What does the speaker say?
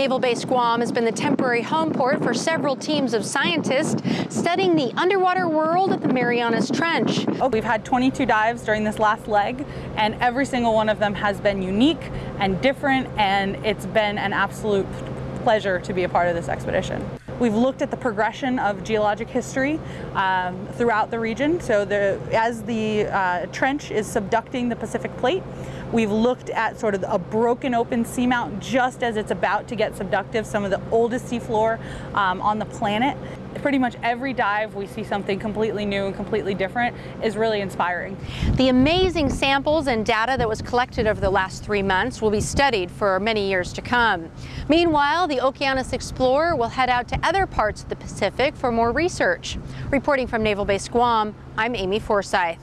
Naval Base Guam has been the temporary home port for several teams of scientists studying the underwater world of the Marianas Trench. We've had 22 dives during this last leg, and every single one of them has been unique and different, and it's been an absolute pleasure to be a part of this expedition. We've looked at the progression of geologic history um, throughout the region. So the, as the uh, trench is subducting the Pacific plate, we've looked at sort of a broken open seamount just as it's about to get subductive, some of the oldest seafloor um, on the planet pretty much every dive we see something completely new and completely different is really inspiring. The amazing samples and data that was collected over the last three months will be studied for many years to come. Meanwhile, the Okeanos Explorer will head out to other parts of the Pacific for more research. Reporting from Naval Base Guam, I'm Amy Forsyth.